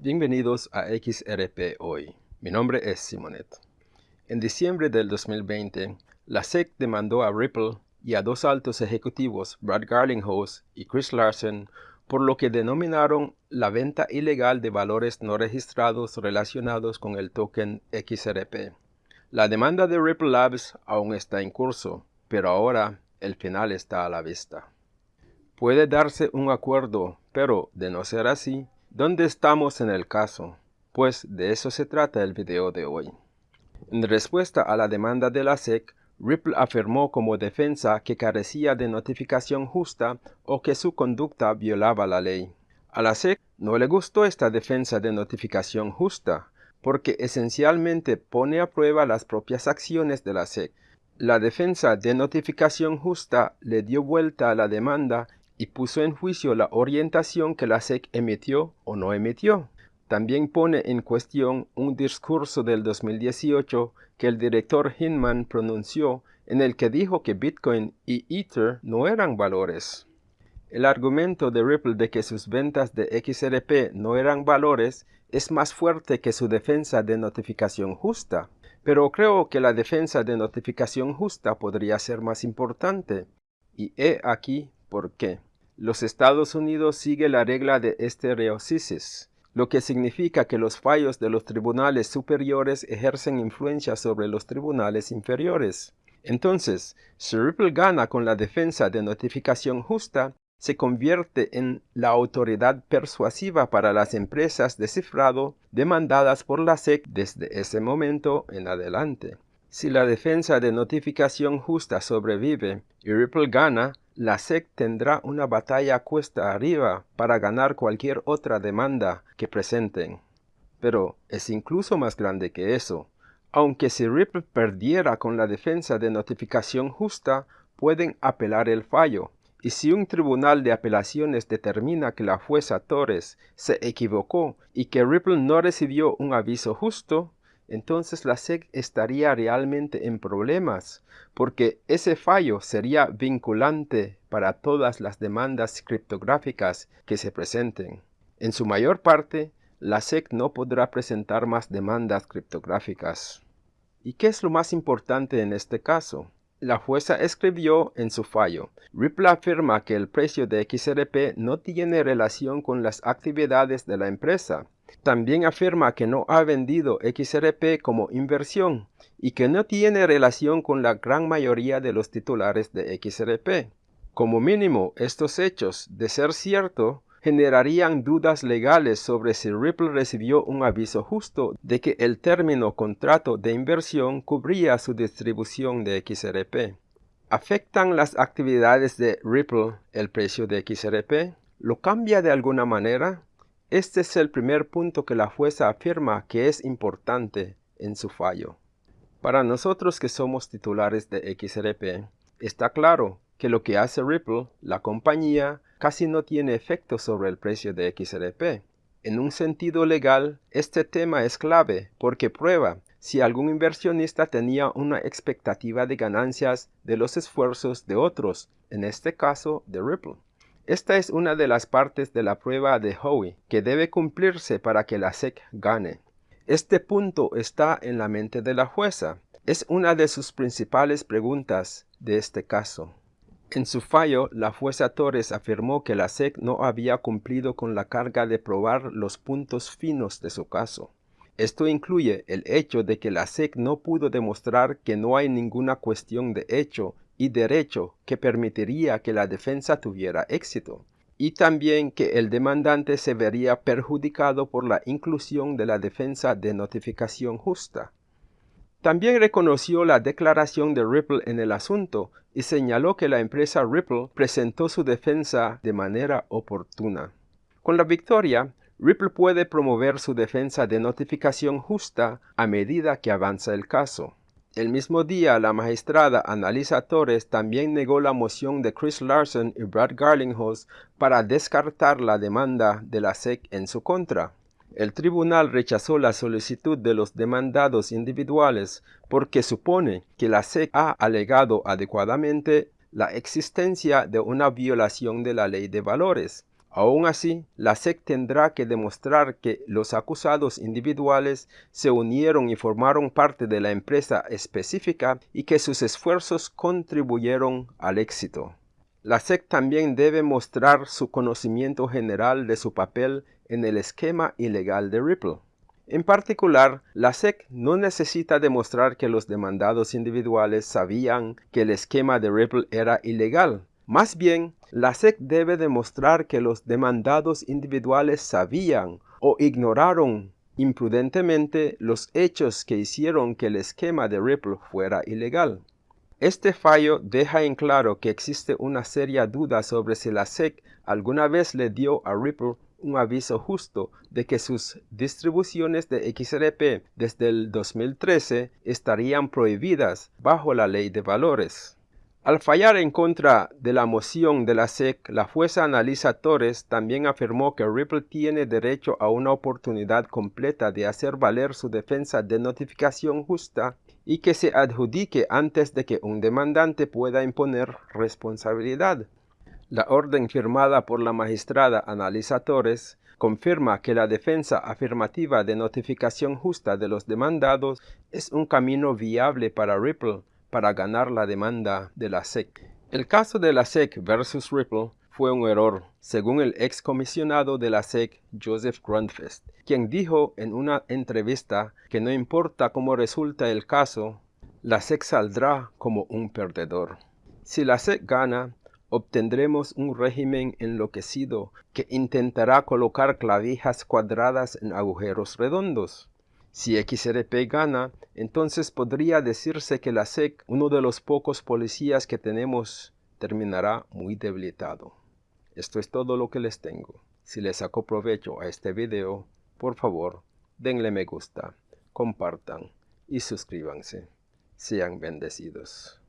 Bienvenidos a XRP Hoy. Mi nombre es Simonet. En diciembre del 2020, la SEC demandó a Ripple y a dos altos ejecutivos, Brad Garlinghouse y Chris Larsen, por lo que denominaron la venta ilegal de valores no registrados relacionados con el token XRP. La demanda de Ripple Labs aún está en curso, pero ahora el final está a la vista. Puede darse un acuerdo, pero de no ser así, ¿Dónde estamos en el caso? Pues de eso se trata el video de hoy. En respuesta a la demanda de la SEC, Ripple afirmó como defensa que carecía de notificación justa o que su conducta violaba la ley. A la SEC no le gustó esta defensa de notificación justa, porque esencialmente pone a prueba las propias acciones de la SEC. La defensa de notificación justa le dio vuelta a la demanda y puso en juicio la orientación que la SEC emitió o no emitió. También pone en cuestión un discurso del 2018 que el director Hinman pronunció en el que dijo que Bitcoin y Ether no eran valores. El argumento de Ripple de que sus ventas de XRP no eran valores es más fuerte que su defensa de notificación justa, pero creo que la defensa de notificación justa podría ser más importante. Y he aquí por qué. Los Estados Unidos sigue la regla de estereocisis, lo que significa que los fallos de los tribunales superiores ejercen influencia sobre los tribunales inferiores. Entonces, si Ripple gana con la defensa de notificación justa, se convierte en la autoridad persuasiva para las empresas de cifrado demandadas por la SEC desde ese momento en adelante. Si la defensa de notificación justa sobrevive y Ripple gana, la SEC tendrá una batalla cuesta arriba para ganar cualquier otra demanda que presenten. Pero es incluso más grande que eso. Aunque si Ripple perdiera con la defensa de notificación justa, pueden apelar el fallo. Y si un tribunal de apelaciones determina que la jueza Torres se equivocó y que Ripple no recibió un aviso justo, entonces la SEC estaría realmente en problemas, porque ese fallo sería vinculante para todas las demandas criptográficas que se presenten. En su mayor parte, la SEC no podrá presentar más demandas criptográficas. ¿Y qué es lo más importante en este caso? La jueza escribió en su fallo, Ripple afirma que el precio de XRP no tiene relación con las actividades de la empresa, también afirma que no ha vendido XRP como inversión y que no tiene relación con la gran mayoría de los titulares de XRP. Como mínimo, estos hechos, de ser cierto, generarían dudas legales sobre si Ripple recibió un aviso justo de que el término contrato de inversión cubría su distribución de XRP. ¿Afectan las actividades de Ripple el precio de XRP? ¿Lo cambia de alguna manera? Este es el primer punto que la jueza afirma que es importante en su fallo. Para nosotros que somos titulares de XRP, está claro que lo que hace Ripple, la compañía, casi no tiene efecto sobre el precio de XRP. En un sentido legal, este tema es clave porque prueba si algún inversionista tenía una expectativa de ganancias de los esfuerzos de otros, en este caso de Ripple. Esta es una de las partes de la prueba de Howey que debe cumplirse para que la SEC gane. Este punto está en la mente de la jueza. Es una de sus principales preguntas de este caso. En su fallo, la jueza Torres afirmó que la SEC no había cumplido con la carga de probar los puntos finos de su caso. Esto incluye el hecho de que la SEC no pudo demostrar que no hay ninguna cuestión de hecho y derecho que permitiría que la defensa tuviera éxito, y también que el demandante se vería perjudicado por la inclusión de la defensa de notificación justa. También reconoció la declaración de Ripple en el asunto y señaló que la empresa Ripple presentó su defensa de manera oportuna. Con la victoria, Ripple puede promover su defensa de notificación justa a medida que avanza el caso. El mismo día, la magistrada Analisa Torres también negó la moción de Chris Larson y Brad Garlinghouse para descartar la demanda de la SEC en su contra. El tribunal rechazó la solicitud de los demandados individuales porque supone que la SEC ha alegado adecuadamente la existencia de una violación de la ley de valores Aún así, la SEC tendrá que demostrar que los acusados individuales se unieron y formaron parte de la empresa específica y que sus esfuerzos contribuyeron al éxito. La SEC también debe mostrar su conocimiento general de su papel en el esquema ilegal de Ripple. En particular, la SEC no necesita demostrar que los demandados individuales sabían que el esquema de Ripple era ilegal. Más bien, la SEC debe demostrar que los demandados individuales sabían o ignoraron imprudentemente los hechos que hicieron que el esquema de Ripple fuera ilegal. Este fallo deja en claro que existe una seria duda sobre si la SEC alguna vez le dio a Ripple un aviso justo de que sus distribuciones de XRP desde el 2013 estarían prohibidas bajo la ley de valores. Al fallar en contra de la moción de la SEC, la jueza Analisa Torres también afirmó que Ripple tiene derecho a una oportunidad completa de hacer valer su defensa de notificación justa y que se adjudique antes de que un demandante pueda imponer responsabilidad. La orden firmada por la magistrada Analisa Torres confirma que la defensa afirmativa de notificación justa de los demandados es un camino viable para Ripple para ganar la demanda de la SEC. El caso de la SEC versus Ripple fue un error, según el ex comisionado de la SEC, Joseph Grundfest, quien dijo en una entrevista que no importa cómo resulta el caso, la SEC saldrá como un perdedor. Si la SEC gana, obtendremos un régimen enloquecido que intentará colocar clavijas cuadradas en agujeros redondos. Si XRP gana, entonces podría decirse que la SEC, uno de los pocos policías que tenemos, terminará muy debilitado. Esto es todo lo que les tengo. Si les saco provecho a este video, por favor, denle me gusta, compartan y suscríbanse. Sean bendecidos.